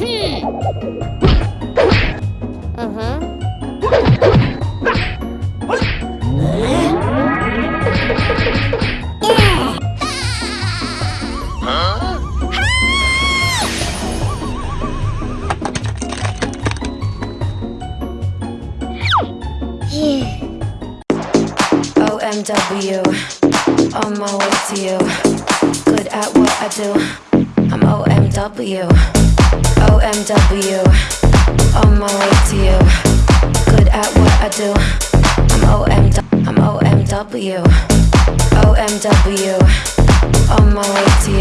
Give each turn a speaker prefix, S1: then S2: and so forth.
S1: Hmm.
S2: OMW, on my way to you. Good at what I do. I'm OMW. OMW, on my way to you. Good at what I do. I'm OM. I'm OMW. OMW, on my way to you.